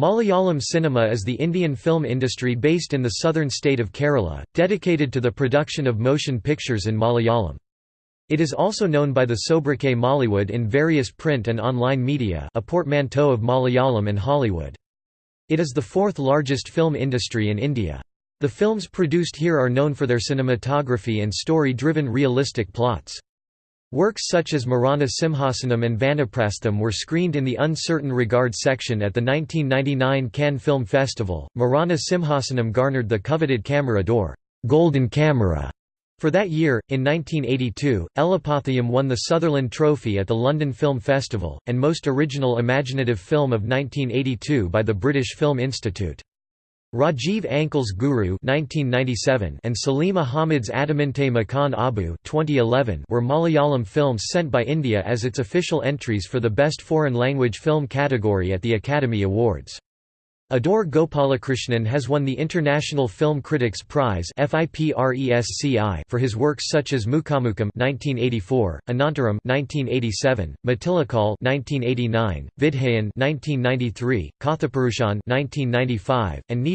Malayalam cinema is the Indian film industry based in the southern state of Kerala, dedicated to the production of motion pictures in Malayalam. It is also known by the sobriquet Mollywood in various print and online media a portmanteau of Malayalam and Hollywood. It is the fourth largest film industry in India. The films produced here are known for their cinematography and story-driven realistic plots. Works such as Marana Simhasanam and Vanaprastham were screened in the Un Certain Regard section at the 1999 Cannes Film Festival. Marana Simhasanam garnered the coveted Camera d'Or Golden Camera for that year. In 1982, Elippathayam won the Sutherland Trophy at the London Film Festival, and Most Original Imaginative Film of 1982 by the British Film Institute. Rajiv Anchal's Guru (1997) and Salim Ahmed's Adaminte Makan Abu (2011) were Malayalam films sent by India as its official entries for the Best Foreign Language Film category at the Academy Awards. Adoor Gopalakrishnan has won the International Film Critics Prize for his works such as Mukhamukham (1984), Anantaram (1987), Matilakal (1989), Vidheyan (1993), Kathapurushan (1995), and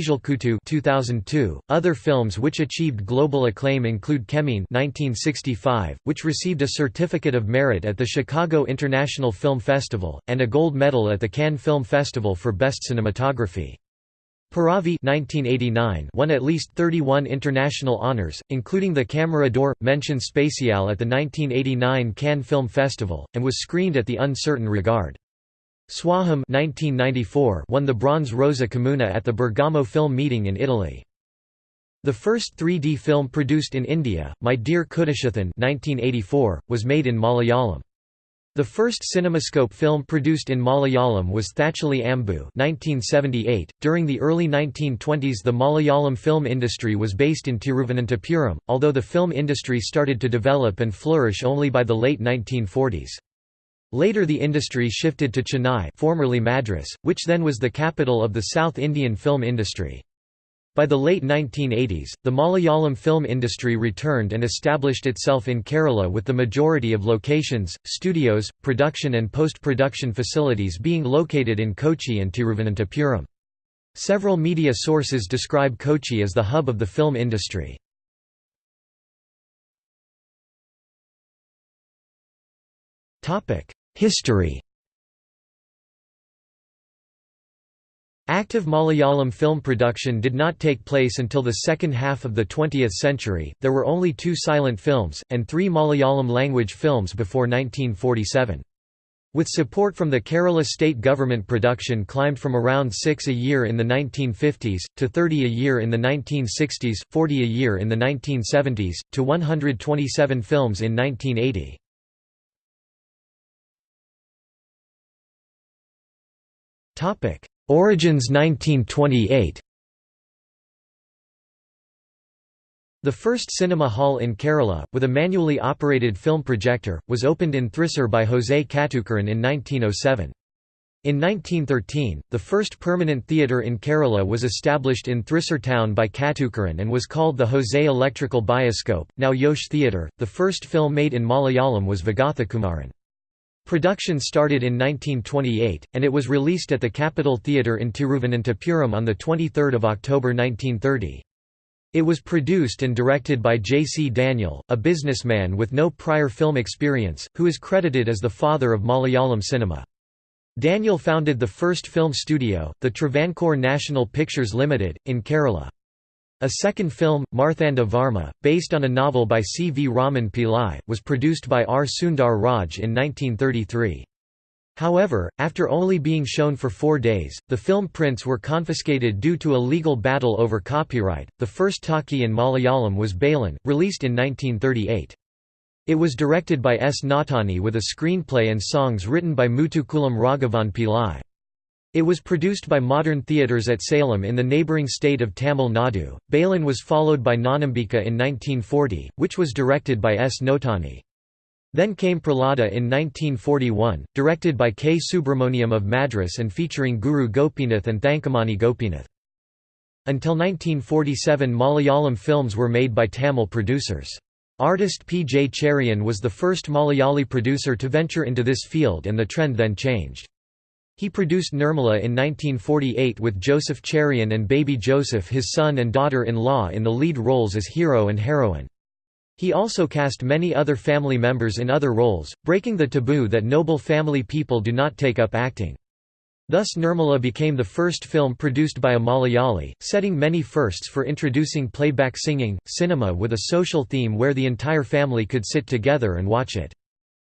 (2002). Other films which achieved global acclaim include (1965), which received a certificate of merit at the Chicago International Film Festival and a gold medal at the Cannes Film Festival for Best Cinematography. Piravi 1989 won at least 31 international honours, including the Camera d'Or, mention spéciale at the 1989 Cannes Film Festival, and was screened at the Un Certain Regard. Swaham 1994 won the Bronze Rosa Camuna at the Bergamo Film Meeting in Italy. The first 3D film produced in India, My Dear Kuttichathan 1984, was made in Malayalam. The first cinemascope film produced in Malayalam was Thacholi Ambu 1978. .During the early 1920s the Malayalam film industry was based in Tiruvananthapuram, although the film industry started to develop and flourish only by the late 1940s. Later the industry shifted to Chennai formerly Madras, which then was the capital of the South Indian film industry. By the late 1980s, the Malayalam film industry returned and established itself in Kerala with the majority of locations, studios, production and post-production facilities being located in Kochi and Tiruvananthapuram. Several media sources describe Kochi as the hub of the film industry. History Active Malayalam film production did not take place until the second half of the 20th century, there were only two silent films, and three Malayalam language films before 1947. With support from the Kerala state government production climbed from around 6 a year in the 1950s, to 30 a year in the 1960s, 40 a year in the 1970s, to 127 films in 1980. Topic Origins 1928 The first cinema hall in Kerala, with a manually operated film projector, was opened in Thrissur by José Kathukaran in 1907. In 1913, the first permanent theatre in Kerala was established in Thrissur town by Kathukaran and was called the José Electrical Bioscope, now Jos Theatre. The first film made in Malayalam was Vigathakumaran. Production started in 1928, and it was released at the Capitol Theatre in Tiruvananthapuram on 23 October 1930. It was produced and directed by J. C. Daniel, a businessman with no prior film experience, who is credited as the father of Malayalam cinema. Daniel founded the first film studio, the Travancore National Pictures Limited, in Kerala. A second film, Marthanda Varma, based on a novel by C. V. Raman Pillai, was produced by R. Sundar Raj in 1933. However, after only being shown for four days, the film prints were confiscated due to a legal battle over copyright. The first talkie in Malayalam was Balan, released in 1938. It was directed by S. Nottani with a screenplay and songs written by Muthukulam Raghavan Pillai. It was produced by Modern Theatres at Salem in the neighbouring state of Tamil Nadu. Balan was followed by Nanambika in 1940, which was directed by S. Nottani. Then came Prahlada in 1941, directed by K. Subramaniam of Madras and featuring Guru Gopinath and Thankamani Gopinath. Until 1947 Malayalam films were made by Tamil producers. Artist P. J. Cherian was the first Malayali producer to venture into this field and the trend then changed. He produced Nirmala in 1948 with Joseph Cherian and baby Joseph his son and daughter-in-law in the lead roles as hero and heroine. He also cast many other family members in other roles, breaking the taboo that noble family people do not take up acting. Thus Nirmala became the first film produced by a Malayali, setting many firsts for introducing playback singing, cinema with a social theme where the entire family could sit together and watch it.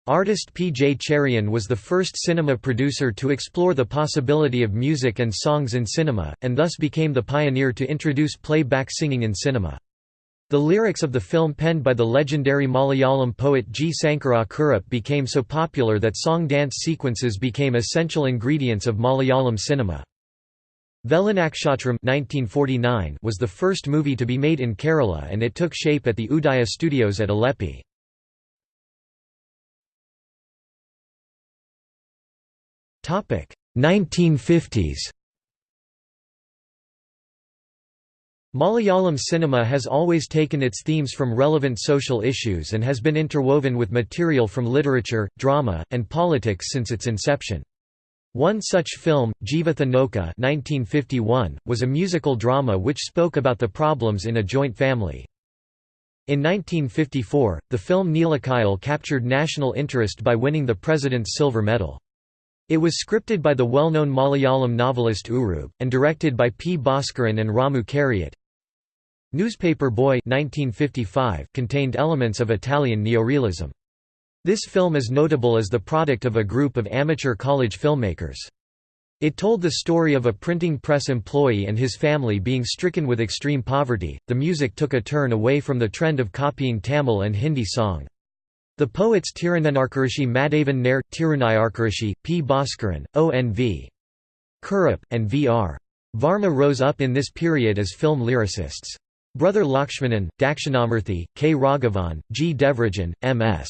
Artist P. J. Cherian was the first cinema producer to explore the possibility of music and songs in cinema, and thus became the pioneer to introduce playback singing in cinema. The lyrics of the film penned by the legendary Malayalam poet G. Sankara Kurup became so popular that song-dance sequences became essential ingredients of Malayalam cinema. Vellinakshatram was the first movie to be made in Kerala and it took shape at the Udaya Studios at Alleppey. 1950s Malayalam cinema has always taken its themes from relevant social issues and has been interwoven with material from literature, drama, and politics since its inception. One such film, Jeevitha Nouka 1951, was a musical drama which spoke about the problems in a joint family. In 1954, the film Neelakuyil captured national interest by winning the President's Silver Medal. It was scripted by the well-known Malayalam novelist Uroob, and directed by P. Bhaskaran and Ramu Kariat. Newspaper Boy 1955 contained elements of Italian neorealism. This film is notable as the product of a group of amateur college filmmakers. It told the story of a printing press employee and his family being stricken with extreme poverty. The music took a turn away from the trend of copying Tamil and Hindi song. The poets Tirunenarkarishi Madhavan Nair, Tirunayarkarishi, P. Bhaskaran, O. N. V. Kurup, and V. R. Varma rose up in this period as film lyricists. Brother Lakshmanan, Dakshinamurthy, K. Raghavan, G. Devarajan, M. S.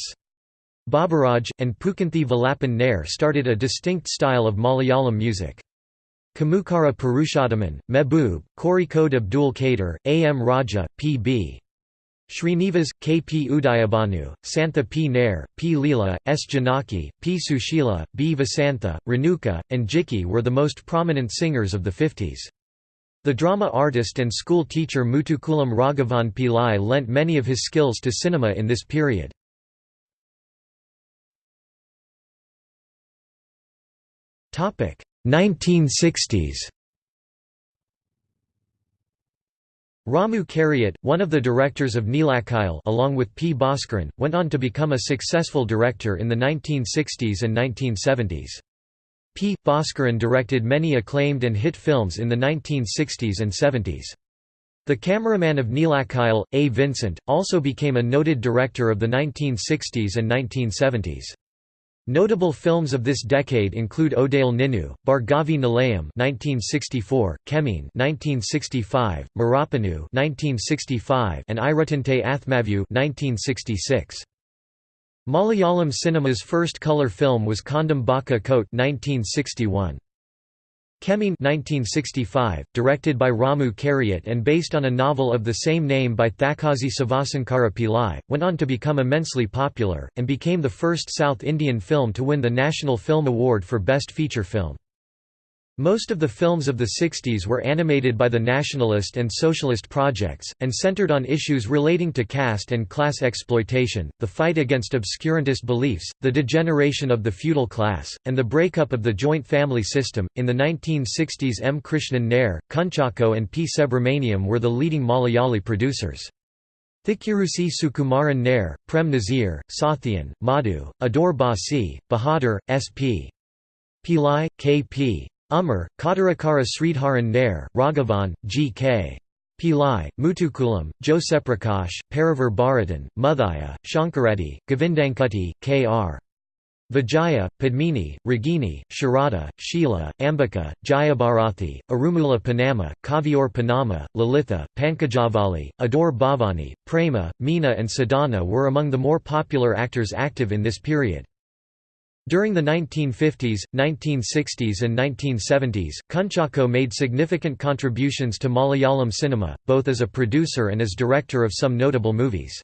Baburaj, and Pukanthi Valapan Nair started a distinct style of Malayalam music. Kamukara Purushothaman, Mehboob, Kozhikode Abdul Kader, A. M. Raja, P. B. Srinivas, K. P. Udayabhanu, Santha P. Nair, P. Leela, S. Janaki, P. Sushila, B. Vasantha, Renuka, and Jikki were the most prominent singers of the 50s. The drama artist and school teacher Muthukulam Raghavan Pillai lent many of his skills to cinema in this period. Topic 1960s Ramu Kariat, one of the directors of Neelakuyil along with P. Bhaskaran, went on to become a successful director in the 1960s and 1970s. P. Bhaskaran directed many acclaimed and hit films in the 1960s and 70s. The cameraman of Neelakuyil, A. Vincent, also became a noted director of the 1960s and 1970s. Notable films of this decade include Odayil Ninnu, Bhargavi Nilayam (1964), Kemeen (1965), Murappennu (1965), and Iruttinte Athmavu (1966). Malayalam cinema's first color film was Kondam Baka Kote (1961). Kemeen 1965, directed by Ramu Kariat and based on a novel of the same name by Thakazhi Sivasankara Pillai, went on to become immensely popular, and became the first South Indian film to win the National Film Award for Best Feature Film. Most of the films of the 60s were animated by the nationalist and socialist projects, and centered on issues relating to caste and class exploitation, the fight against obscurantist beliefs, the degeneration of the feudal class, and the breakup of the joint family system. In the 1960s, M. Krishnan Nair, Kunchakko, and P. Subramaniam were the leading Malayali producers. Thikkurissy Sukumaran Nair, Prem Nazir, Sathyan, Madhu, Adoor Basi, Bahadur, S.P. Pillai, K.P. Umar, Kottarakara Sridharan Nair, Raghavan, G. K. Pillai, Muthukulam, Joseprakash, Paravoor Bharathan, Muthaiah, Sankaradi, Govindankutty, K. R. Vijaya, Padmini, Ragini, Sharada, Sheila, Ambika, Jayabharathi, Aranmula Ponnamma, Kaviyoor Ponnamma, Lalitha, Pankajavali, Adoor Bhavani, Prema, Meena and Sadhana were among the more popular actors active in this period. During the 1950s, 1960s and 1970s, Kunchakko made significant contributions to Malayalam cinema, both as a producer and as director of some notable movies.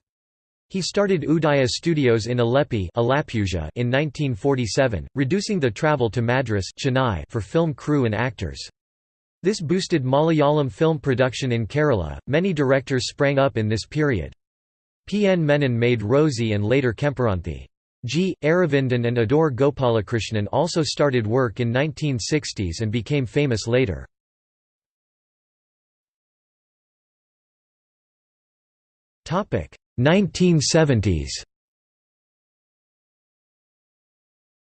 He started Udaya Studios in Alleppey in 1947, reducing the travel to Madras Chennai for film crew and actors. This boosted Malayalam film production in Kerala. Many directors sprang up in this period. P. N. Menon made Rosie and later Kemperanthi. G. Aravindan and Adoor Gopalakrishnan also started work in 1960s and became famous later. Topic 1970s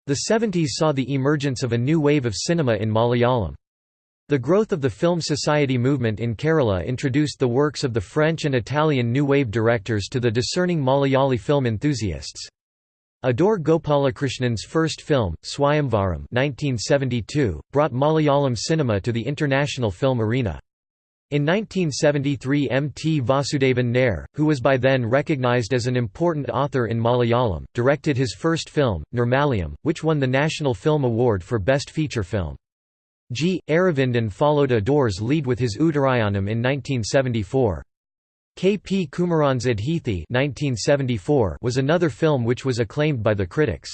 The 70s saw the emergence of a new wave of cinema in Malayalam. The growth of the film society movement in Kerala introduced the works of the French and Italian New Wave directors to the discerning Malayali film enthusiasts. Adoor Gopalakrishnan's first film, Swayamvaram 1972, brought Malayalam cinema to the international film arena. In 1973 M. T. Vasudevan Nair, who was by then recognized as an important author in Malayalam, directed his first film, Nirmalyam, which won the National Film Award for Best Feature Film. G. Aravindan followed Adoor's lead with his Uttarayanam in 1974. K. P. Kumaran's Adhithi was another film which was acclaimed by the critics.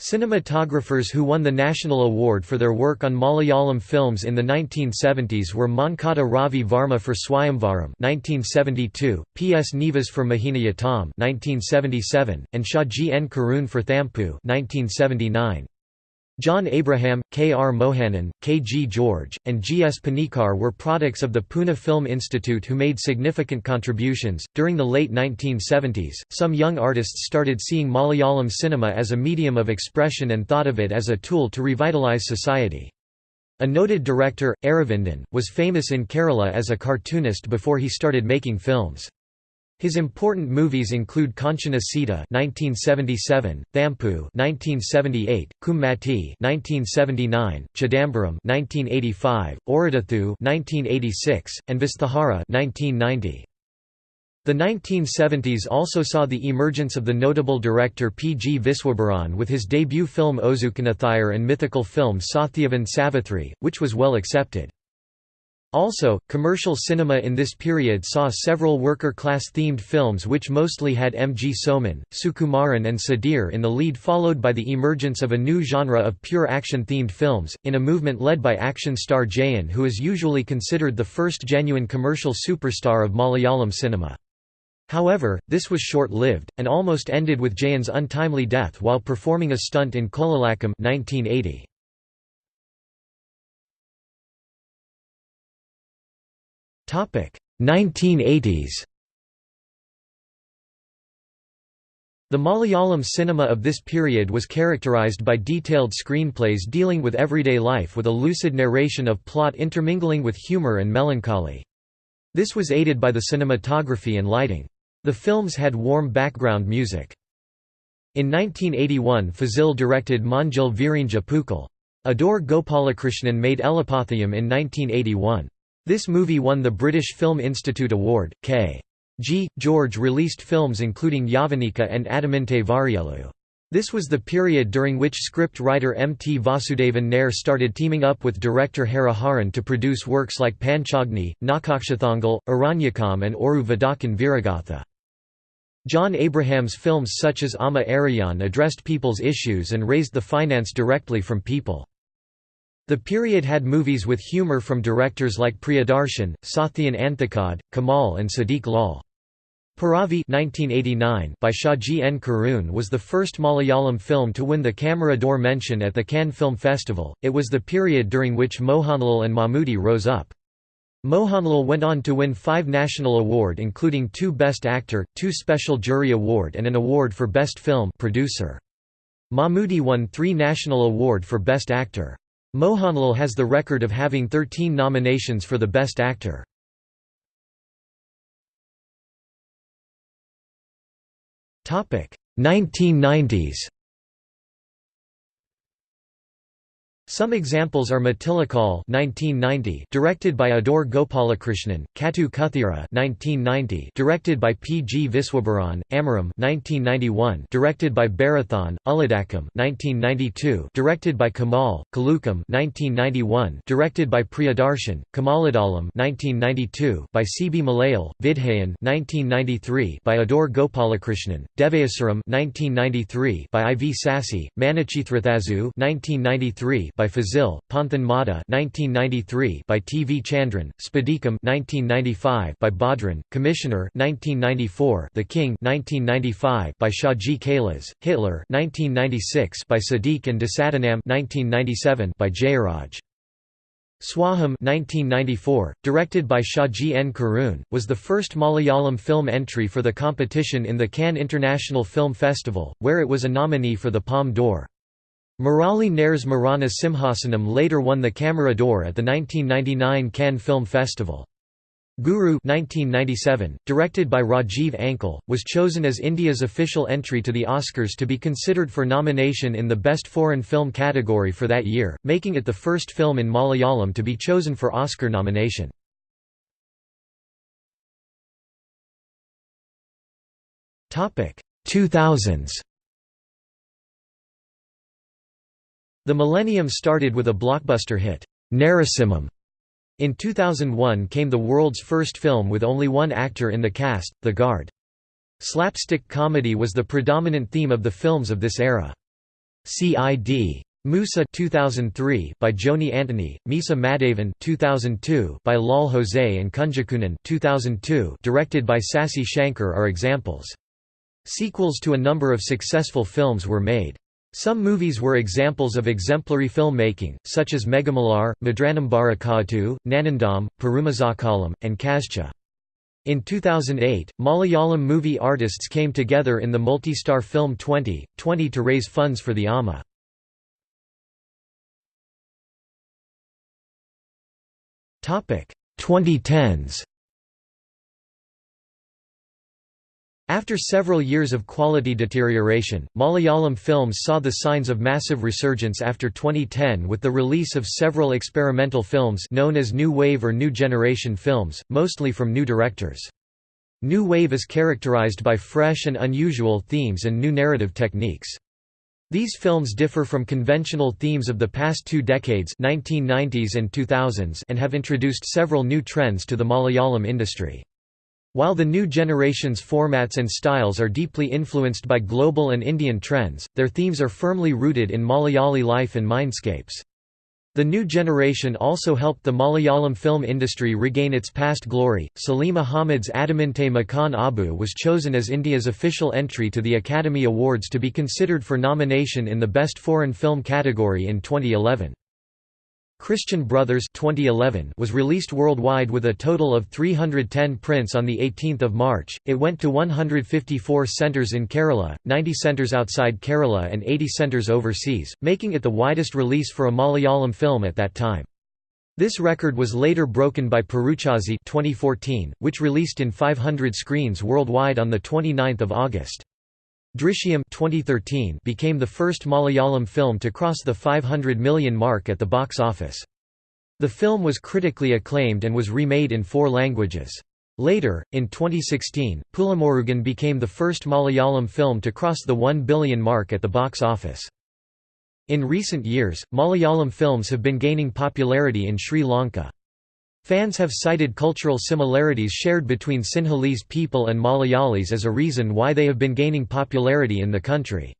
Cinematographers who won the national award for their work on Malayalam films in the 1970s were Mankada Ravi Varma for Swayamvaram 1972, P. S. Nivas for Mohiniyattam 1977, and Shaji N. Karun for Thampu 1979. John Abraham, K. R. Mohanan, K. G. George, and G. S. Panikar were products of the Pune Film Institute who made significant contributions. During the late 1970s, some young artists started seeing Malayalam cinema as a medium of expression and thought of it as a tool to revitalize society. A noted director, Aravindan, was famous in Kerala as a cartoonist before he started making films. His important movies include Kanchana Sita (1977), Thampu (1978), Kummatti (1979), Chidambaram (1985), Oridathu (1986), and Vasthuhara (1990). The 1970s also saw the emergence of the notable director P. G. Viswambharan with his debut film Ozhukkinethire and mythical film Sathyavan Savithri, which was well accepted. Also, commercial cinema in this period saw several worker-class themed films which mostly had M. G. Soman, Sukumaran and Sudhir in the lead followed by the emergence of a new genre of pure action-themed films, in a movement led by action star Jayan who is usually considered the first genuine commercial superstar of Malayalam cinema. However, this was short-lived, and almost ended with Jayan's untimely death while performing a stunt in Kolilakkam 1980. 1980s The Malayalam cinema of this period was characterized by detailed screenplays dealing with everyday life with a lucid narration of plot intermingling with humor and melancholy. This was aided by the cinematography and lighting. The films had warm background music. In 1981 Fazil directed Manjil Virinja Pookal. Adoor Gopalakrishnan made Elippathayam in 1981. This movie won the British Film Institute Award. K. G. George released films including Yavanika and Adaminte Variyellu. This was the period during which script writer M. T. Vasudevan Nair started teaming up with director Hariharan to produce works like Panchagni, Nakhakshathangal, Aranyakam and Oru Vadakkan Veeragatha. John Abraham's films such as Amma Ariyan addressed people's issues and raised the finance directly from people. The period had movies with humor from directors like Priyadarshan, Sathyan Anthikad, Kamal and Siddique Lal. Piravi 1989 by Shaji N. Karun was the first Malayalam film to win the Camera d'Or mention at the Cannes Film Festival. It was the period during which Mohanlal and Mammootty rose up. Mohanlal went on to win five national award including two Best Actor, two Special Jury Award and an award for Best Film producer. Mammootty won three national award for Best Actor. Mohanlal has the record of having 13 nominations for the Best Actor. Topic 1990s. Some examples are Matilakal (1990), directed by Adoor Gopalakrishnan; Katu Kuthira (1990), directed by P. G. Viswambharan; Amaram (1991), directed by Bharathan; Ulladakam (1992), directed by Kamal; Kilukkam (1991), directed by Priyadarshan; Kamaladalam (1992), by C. B. Malayal; Vidheyan (1993), by Adoor Gopalakrishnan; Devasuram (1993), by I. V. Sasi; Manichitrathazhu (1993), by Fazil, Panthan 1993 by T. V. Chandran, Spadikam 1995 by Bhadran, Commissioner 1994 The King 1995 by Shaji Kailas, Hitler 1996 by Siddique and Desadanam 1997 by Jayaraj. Swaham 1994, directed by Shaji N. Karun, was the first Malayalam film entry for the competition in the Cannes International Film Festival, where it was a nominee for the Palme d'Or. Murali Nair's Marana Simhasanam later won the Camera d'Or at the 1999 Cannes Film Festival. Guru 1997, directed by Rajiv Anchal, was chosen as India's official entry to the Oscars to be considered for nomination in the Best Foreign Film category for that year, making it the first film in Malayalam to be chosen for Oscar nomination. Topic 2000s The millennium started with a blockbuster hit, Narasimham. In 2001 came the world's first film with only one actor in the cast, The Guard. Slapstick comedy was the predominant theme of the films of this era. C.I.D. Musa 2003 by Johny Antony, Meesa Madhavan 2002 by Lal Jose and Kunjikoonan 2002 directed by Sasi Shankar are examples. Sequels to a number of successful films were made. Some movies were examples of exemplary filmmaking, such as Megamalar, Madranambara Kaatu, Nandanam, Perumazhakkalam, and Kazcha. In 2008, Malayalam movie artists came together in the multi-star film 20, 20 to raise funds for the AMA. Topic 2010s After several years of quality deterioration, Malayalam films saw the signs of massive resurgence after 2010 with the release of several experimental films known as New Wave or New Generation films, mostly from new directors. New Wave is characterized by fresh and unusual themes and new narrative techniques. These films differ from conventional themes of the past two decades 1990s and 2000s and have introduced several new trends to the Malayalam industry. While the new generation's formats and styles are deeply influenced by global and Indian trends, their themes are firmly rooted in Malayali life and mindscapes. The new generation also helped the Malayalam film industry regain its past glory. Salim Ahmed's Adaminte Makan Abu was chosen as India's official entry to the Academy Awards to be considered for nomination in the Best Foreign Film category in 2011. Christian Brothers 2011 was released worldwide with a total of 310 prints on 18 March. It went to 154 centres in Kerala, 90 centres outside Kerala and 80 centres overseas, making it the widest release for a Malayalam film at that time. This record was later broken by Peruchazhi 2014, which released in 500 screens worldwide on 29 August. Drishyam 2013 became the first Malayalam film to cross the 500 million mark at the box office. The film was critically acclaimed and was remade in four languages. Later, in 2016, Pulimurugan became the first Malayalam film to cross the 1 billion mark at the box office. In recent years, Malayalam films have been gaining popularity in Sri Lanka. Fans have cited cultural similarities shared between Sinhalese people and Malayalis as a reason why they have been gaining popularity in the country.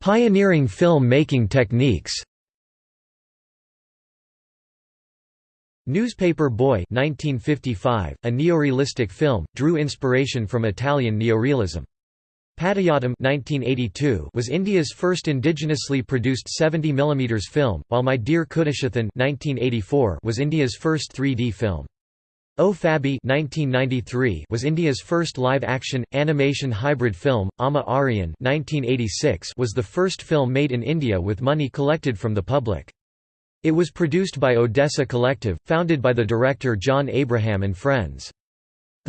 Pioneering film making techniques Newspaper Boy 1955, a neorealistic film, drew inspiration from Italian neorealism. Padayottam was India's first indigenously produced 70 mm film, while My Dear Kuttichathan was India's first 3D film. O Fabi was India's first live-action, animation hybrid film, Amma Ariyan was the first film made in India with money collected from the public. It was produced by Odessa Collective, founded by the director John Abraham and friends.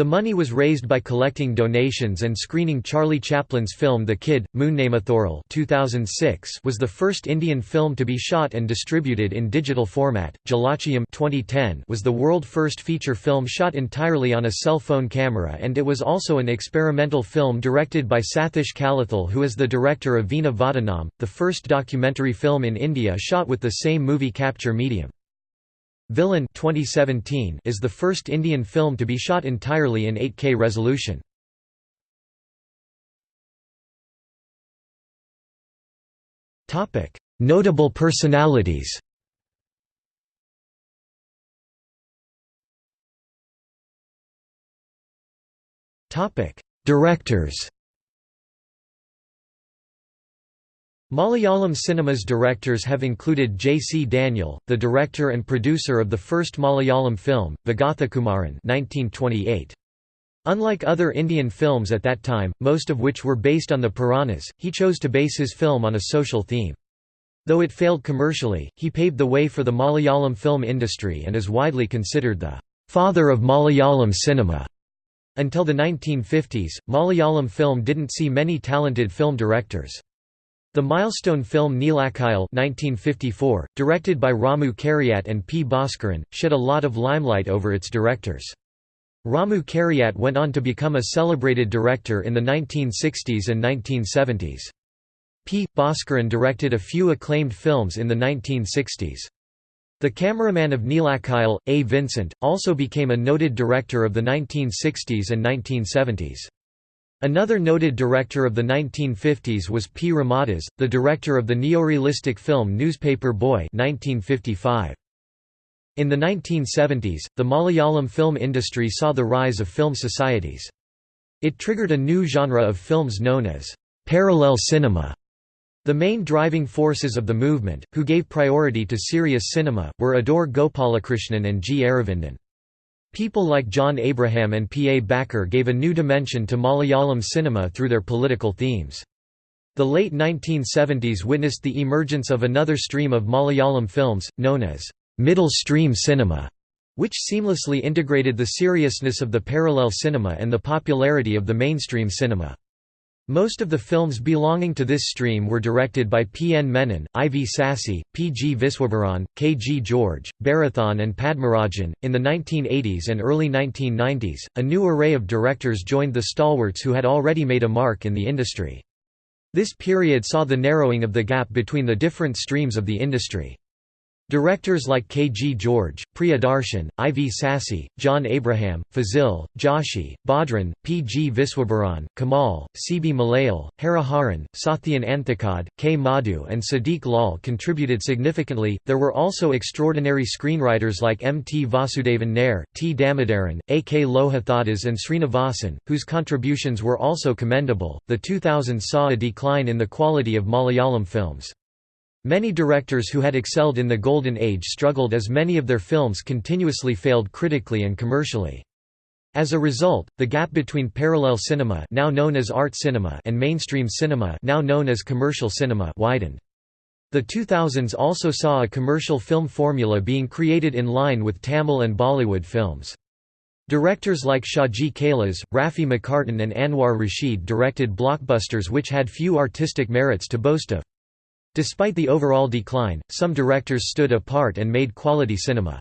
The money was raised by collecting donations and screening Charlie Chaplin's film The Kid, Moonnamathoral 2006 was the first Indian film to be shot and distributed in digital format. Jalachhayam 2010 was the world first feature film shot entirely on a cell phone camera and it was also an experimental film directed by Sathish Kalathil who is the director of Veena Vadanam, the first documentary film in India shot with the same movie capture medium. Villain 2017 is the first Indian film to be shot entirely in 8K resolution. Notable personalities. Directors. Malayalam cinema's directors have included J. C. Daniel, the director and producer of the first Malayalam film, Vigathakumaran 1928. Unlike other Indian films at that time, most of which were based on the Puranas, he chose to base his film on a social theme. Though it failed commercially, he paved the way for the Malayalam film industry and is widely considered the «father of Malayalam cinema». Until the 1950s, Malayalam film didn't see many talented film directors. The milestone film Neelakuyil 1954, directed by Ramu Kariat and P. Bhaskaran, shed a lot of limelight over its directors. Ramu Kariat went on to become a celebrated director in the 1960s and 1970s. P. Bhaskaran directed a few acclaimed films in the 1960s. The cameraman of Neelakuyil, A. Vincent, also became a noted director of the 1960s and 1970s. Another noted director of the 1950s was P. Ramadas, the director of the neorealistic film Newspaper Boy 1955. In the 1970s, the Malayalam film industry saw the rise of film societies. It triggered a new genre of films known as parallel cinema. The main driving forces of the movement, who gave priority to serious cinema, were Adoor Gopalakrishnan and G. Aravindan. People like John Abraham and P. A. Backer gave a new dimension to Malayalam cinema through their political themes. The late 1970s witnessed the emergence of another stream of Malayalam films, known as middle stream cinema, which seamlessly integrated the seriousness of the parallel cinema and the popularity of the mainstream cinema. Most of the films belonging to this stream were directed by P. N. Menon, I. V. Sasi, P. G. Viswambharan, K. G. George, Bharathan and Padmarajan. In the 1980s and early 1990s, a new array of directors joined the stalwarts who had already made a mark in the industry. This period saw the narrowing of the gap between the different streams of the industry. Directors like K. G. George, Priyadarshan, I. V. Sasi, John Abraham, Fazil, Joshi, Bhadran, P. G. Viswambharan, Kamal, Sibi Malayil, Hariharan, Sathyan Anthikad, K. Madhu, and Siddique Lal contributed significantly. There were also extraordinary screenwriters like M. T. Vasudevan Nair, T. Damodaran, A. K. Lohithadas, and Srinivasan, whose contributions were also commendable. The 2000s saw a decline in the quality of Malayalam films. Many directors who had excelled in the Golden Age struggled as many of their films continuously failed critically and commercially. As a result, the gap between parallel cinema now known as art cinema and mainstream cinema now known as commercial cinema widened. The 2000s also saw a commercial film formula being created in line with Tamil and Bollywood films. Directors like Shaji Kailas, Rafi Mecartin and Anwar Rasheed directed blockbusters which had few artistic merits to boast of. Despite the overall decline, some directors stood apart and made quality cinema.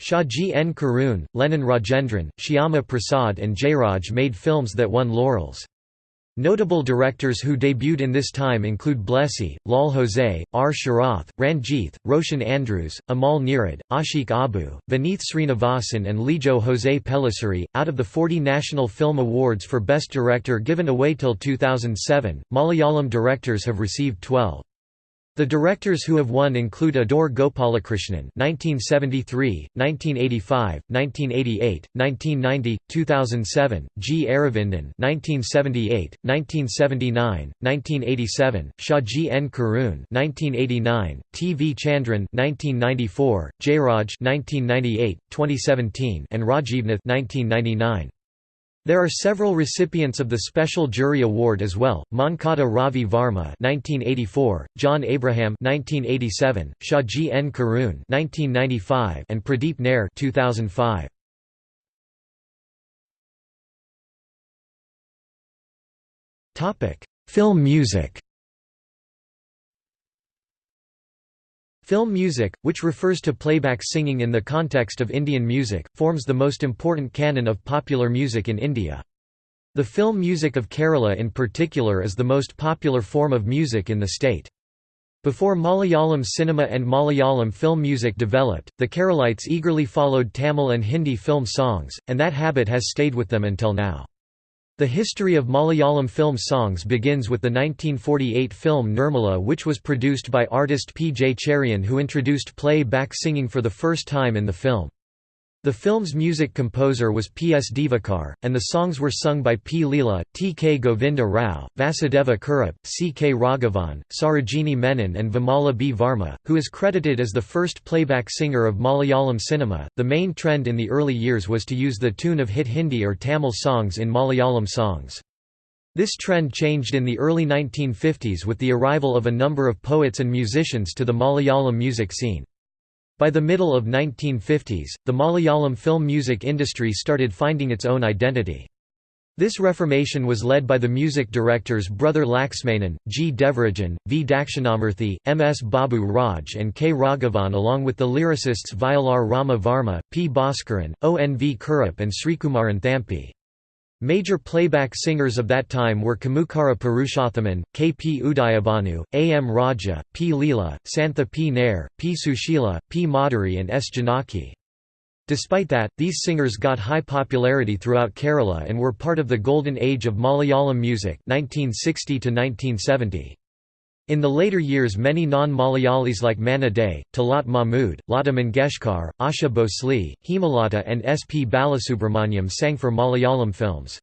Shaji N. Karun, Lenin Rajendran, Shyama Prasad and Jayraj made films that won laurels. Notable directors who debuted in this time include Blessy, Lal Jose, R. Sharath, Ranjith, Roshan Andrews, Amal Neerad, Ashik Abu, Vineeth Srinivasan, and Lijo Jose Pellissery. Out of the 40 National Film Awards for Best Director given away till 2007, Malayalam directors have received 12. The directors who have won include Adoor Gopalakrishnan (1973, 1985, 1988, 1990, 2007), G. Aravindan (1978, 1979, 1987), Shaji N. Karun (1989), T. V. Chandran (1994), Jayraj (1998, 2017), and Rajivnath (1999). There are several recipients of the Special Jury Award as well: Mankada Ravi Varma (1984), John Abraham (1987), Shaji N. Karun (1995), and Pradeep Nair (2005). Topic: Film music. Film music, which refers to playback singing in the context of Indian music, forms the most important canon of popular music in India. The film music of Kerala in particular is the most popular form of music in the state. Before Malayalam cinema and Malayalam film music developed, the Keralites eagerly followed Tamil and Hindi film songs, and that habit has stayed with them until now. The history of Malayalam film songs begins with the 1948 film Nirmala which was produced by artist P. J. Cherian who introduced play-back singing for the first time in the film. The film's music composer was P. S. Divakar, and the songs were sung by P. Leela, T. K. Govinda Rao, Vasudeva Kurup, C. K. Raghavan, Sarojini Menon, and Vimala B. Varma, who is credited as the first playback singer of Malayalam cinema. The main trend in the early years was to use the tune of hit Hindi or Tamil songs in Malayalam songs. This trend changed in the early 1950s with the arrival of a number of poets and musicians to the Malayalam music scene. By the middle of 1950s, the Malayalam film music industry started finding its own identity. This reformation was led by the music directors Brother Laxmanan, G. Devarajan, V. Dakshinamurthy, M. S. Babu Raj and K. Raghavan along with the lyricists Vayalar Rama Varma, P. Bhaskaran, O. N. V. Kurup and Srikumaran Thampi. Major playback singers of that time were Kamukara Purushothaman, K. P. Udayabhanu, A. M. Raja, P. Leela, Santha P. Nair, P. Sushila, P. Madhuri and S. Janaki. Despite that, these singers got high popularity throughout Kerala and were part of the golden age of Malayalam music 1960 1970. In the later years many non-Malayalis like Manna Dey, Talat Mahmood, Lata Mangeshkar, Asha Bhosle, Hemalata and S. P. Balasubramanyam sang for Malayalam films.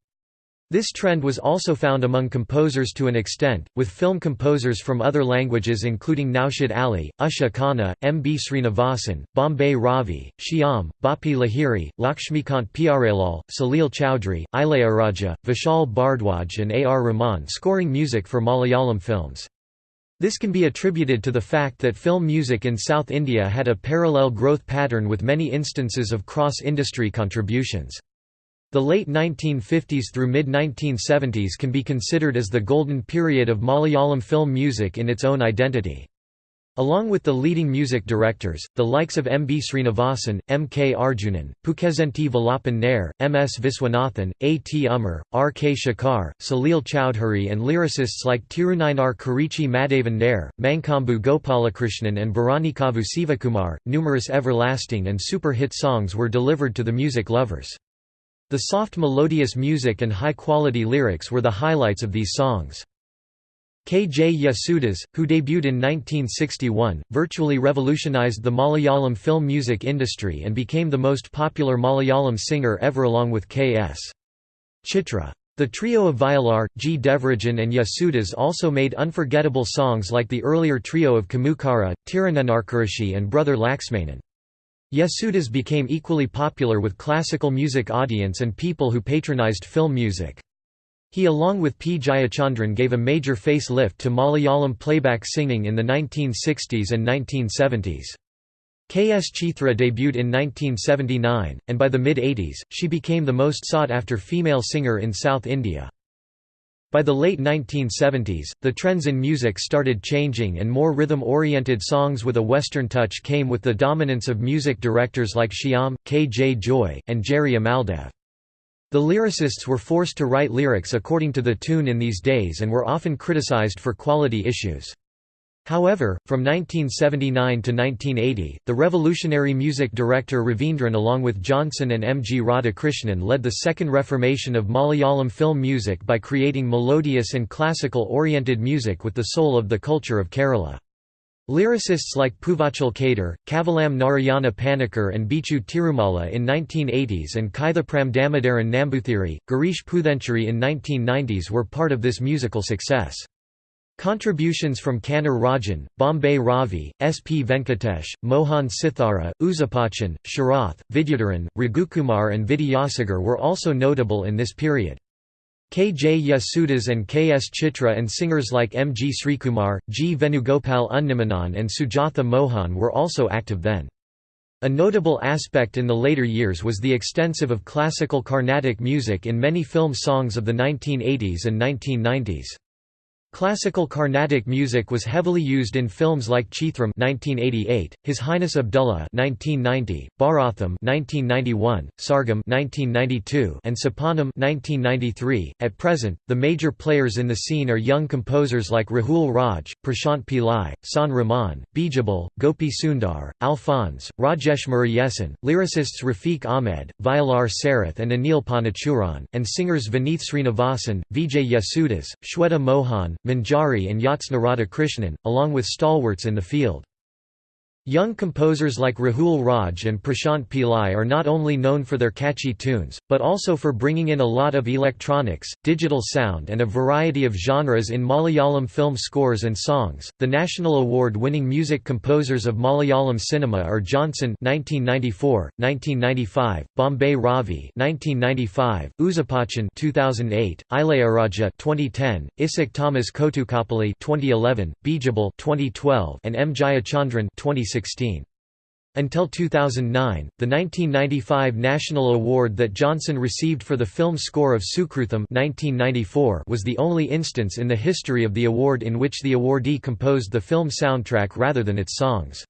This trend was also found among composers to an extent, with film composers from other languages including Naushad Ali, Usha Khanna, M. B. Srinivasan, Bombay Ravi, Shyam, Bappi Lahiri, Lakshmikant Pyarelal, Salil Chowdhury, Ilayaraja, Vishal Bhardwaj and A. R. Rahman scoring music for Malayalam films. This can be attributed to the fact that film music in South India had a parallel growth pattern with many instances of cross-industry contributions. The late 1950s through mid-1970s can be considered as the golden period of Malayalam film music in its own identity. Along with the leading music directors, the likes of M. B. Srinivasan, M. K. Arjunan, Pukazenti Valapan Nair, M. S. Viswanathan, A. T. Umar, R. K. Shekhar, Salil Chowdhury and lyricists like Tirunainar Kurichi Madhavan Nair, Mankombu Gopalakrishnan and Bharanikavu Sivakumar, numerous everlasting and super hit songs were delivered to the music lovers. The soft melodious music and high-quality lyrics were the highlights of these songs. K. J. Yesudas, who debuted in 1961, virtually revolutionized the Malayalam film music industry and became the most popular Malayalam singer ever along with K.S. Chitra. The trio of Vayalar, G. Devarajan and Yesudas also made unforgettable songs like the earlier trio of Kamukara, Tirunenarkarishi and Brother Laxmanan. Yesudas became equally popular with classical music audience and people who patronized film music. He along with P. Jayachandran gave a major face-lift to Malayalam playback singing in the 1960s and 1970s. K. S. Chitra debuted in 1979, and by the mid-80s, she became the most sought-after female singer in South India. By the late 1970s, the trends in music started changing and more rhythm-oriented songs with a Western touch came with the dominance of music directors like Shyam, K. J. Joy, and Jerry Amaldev. The lyricists were forced to write lyrics according to the tune in these days and were often criticized for quality issues. However, from 1979 to 1980, the revolutionary music director Ravindran along with Johnson and M. G. Radhakrishnan led the second reformation of Malayalam film music by creating melodious and classical-oriented music with the soul of the culture of Kerala. Lyricists like Puvachal Kader, Kavalam Narayana Panikkar and Bichu Tirumala in 1980s and Kaithapram Damodaran Nambuthiri, Girish Puthenchery in 1990s were part of this musical success. Contributions from Kannur Rajan, Bombay Ravi, S. P. Venkatesh, Mohan Sithara, Ouseppachan, Sharath, Vidyadharan, Raghukumar and Vidyasagar were also notable in this period. K. J. Yesudas and K. S. Chitra and singers like M. G. Srikumar, G. Venugopal Unni Menon and Sujatha Mohan were also active then. A notable aspect in the later years was the extensive of classical Carnatic music in many film songs of the 1980s and 1990s. Classical Carnatic music was heavily used in films like Chithram 1988, His Highness Abdullah 1990, Bharatham 1991, Sargam 1992, and Sopanam 1993. At present, the major players in the scene are young composers like Rahul Raj, Prashant Pillai, Shaan Rahman, Bijibal, Gopi Sundar, Alphonse, Rajesh Murugesan, lyricists Rafiq Ahmed, Vayalar Sarath and Anil Panachooran, and singers Vineeth Srinivasan, Vijay Yesudas, Shweta Mohan, Manjari and Yatsna Krishnan, along with stalwarts in the field. Young composers like Rahul Raj and Prashant Pillai are not only known for their catchy tunes, but also for bringing in a lot of electronics, digital sound, and a variety of genres in Malayalam film scores and songs. The National Award winning music composers of Malayalam cinema are Johnson (1994, 1995), Bombay Ravi (1995), Ouseppachan (2008), Ilayaraja (2010), Isaac Thomas Kottukapally (2011), Bijibal (2012), and M. Jayachandran (2016). 2016. Until 2009, the 1995 national award that Johnson received for the film score of Sukrutham 1994 was the only instance in the history of the award in which the awardee composed the film soundtrack rather than its songs.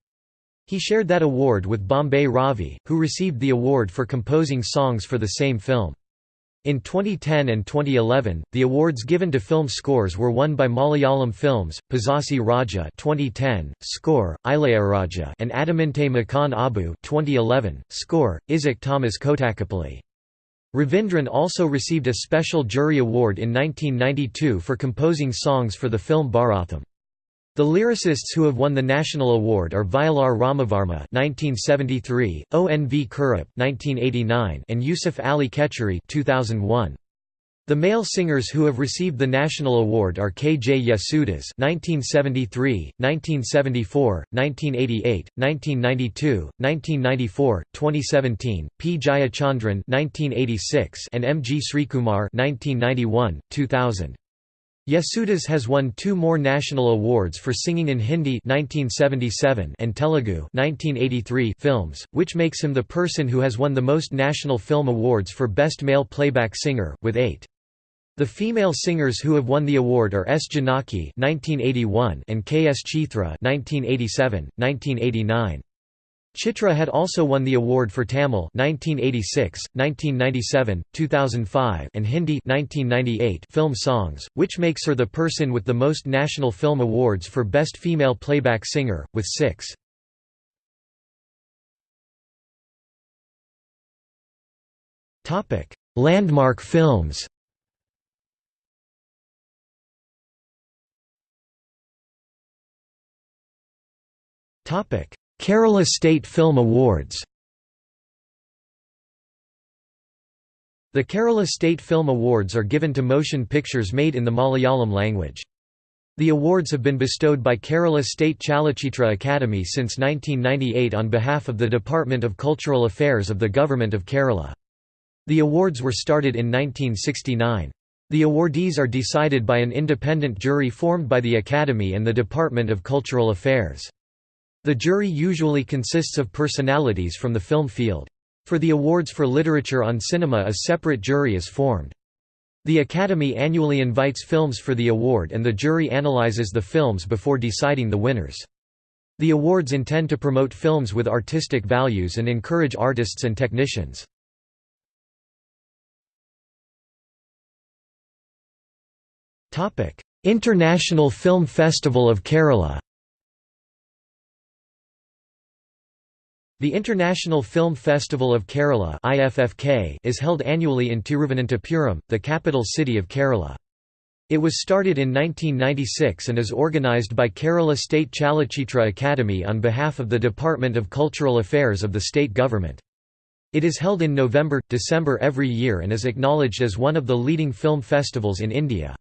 He shared that award with Bombay Ravi, who received the award for composing songs for the same film. In 2010 and 2011, the awards given to film scores were won by Malayalam films, Pazhassi Raja 2010, score, Ilayaraja and Adaminte Makan Abu 2011, score, Isaac Thomas Kottukapally. Ravindran also received a special jury award in 1992 for composing songs for the film Bharatham. The lyricists who have won the national award are Vayalar Ramavarma (1973), O. N. V. Kurup (1989), and Yusuf Ali Kechery (2001). The male singers who have received the national award are K. J. Yesudas (1973, 1974, 1988, 1992, 1994, 2017), P. Jayachandran (1986), and M. G. Srikumar (1991, 2000). Yesudas has won two more national awards for singing in Hindi 1977 and Telugu 1983 films, which makes him the person who has won the most national film awards for Best Male Playback Singer, with eight. The female singers who have won the award are S. Janaki 1981 and K. S. Chithra 1987, 1989. Chitra had also won the award for Tamil 1986, 1997, 2005 and Hindi 1998 film songs, which makes her the person with the most national film awards for Best Female Playback Singer, with six. Landmark films Topic Kerala State Film Awards The Kerala State Film Awards are given to motion pictures made in the Malayalam language. The awards have been bestowed by Kerala State Chalachitra Academy since 1998 on behalf of the Department of Cultural Affairs of the Government of Kerala. The awards were started in 1969. The awardees are decided by an independent jury formed by the Academy and the Department of Cultural Affairs. The jury usually consists of personalities from the film field. For the awards for literature on cinema a separate jury is formed. The Academy annually invites films for the award and the jury analyzes the films before deciding the winners. The awards intend to promote films with artistic values and encourage artists and technicians. International Film Festival of Kerala The International Film Festival of Kerala IFFK is held annually in Tiruvananthapuram, the capital city of Kerala. It was started in 1996 and is organised by Kerala State Chalachitra Academy on behalf of the Department of Cultural Affairs of the state government. It is held in November, December every year and is acknowledged as one of the leading film festivals in India.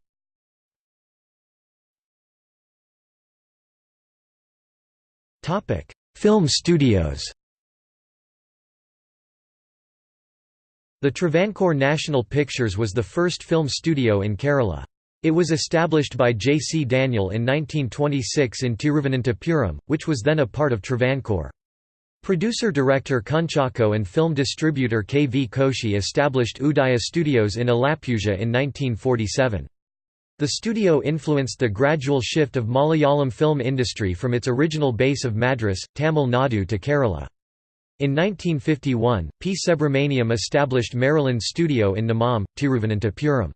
Film studios The Travancore National Pictures was the first film studio in Kerala. It was established by J. C. Daniel in 1926 in Tiruvananthapuram, which was then a part of Travancore. Producer-director Kunchacko and film distributor K. V. Koshi established Udaya Studios in Alappuzha in 1947. The studio influenced the gradual shift of Malayalam film industry from its original base of Madras, Tamil Nadu to Kerala. In 1951, P. Subramaniam established Merryland Studio in Nemom, Tiruvananthapuram.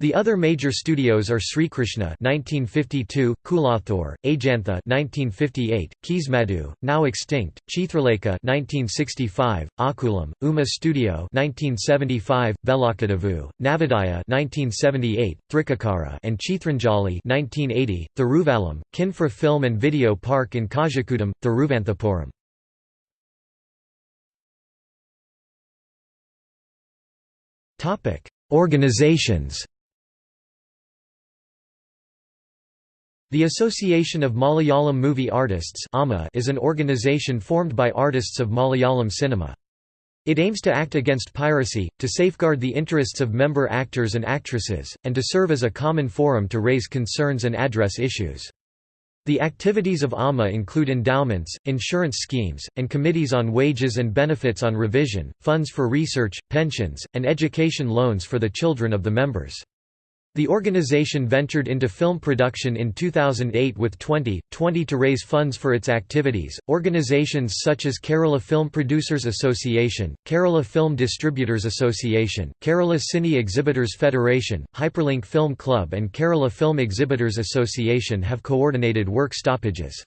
The other major studios are Srikrishna (1952), Kulathur, Ajantha (1958), Keesmadu, now extinct, Chithralekha (1965), Akulam, Uma Studio (1975), Velakadavu, Navodaya (1978), Thrikakara, and Chithranjali (1980), Thiruvallam, Kinfra Film and Video Park in Kazhakootam, Thiruvanthapuram. Topic: Organizations. The Association of Malayalam Movie Artists is an organization formed by artists of Malayalam cinema. It aims to act against piracy, to safeguard the interests of member actors and actresses, and to serve as a common forum to raise concerns and address issues. The activities of AMA include endowments, insurance schemes, and committees on wages and benefits on revision, funds for research, pensions, and education loans for the children of the members. The organization ventured into film production in 2008 with 20, 20 to raise funds for its activities. Organizations such as Kerala Film Producers Association, Kerala Film Distributors Association, Kerala Cine Exhibitors Federation, Hyperlink Film Club, and Kerala Film Exhibitors Association have coordinated work stoppages.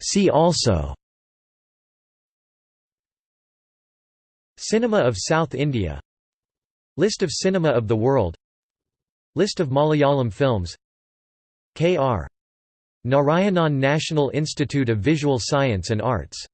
See also Cinema of South India. List of cinema of the world. List of Malayalam films. K.R. Narayanan National Institute of Visual Science and Arts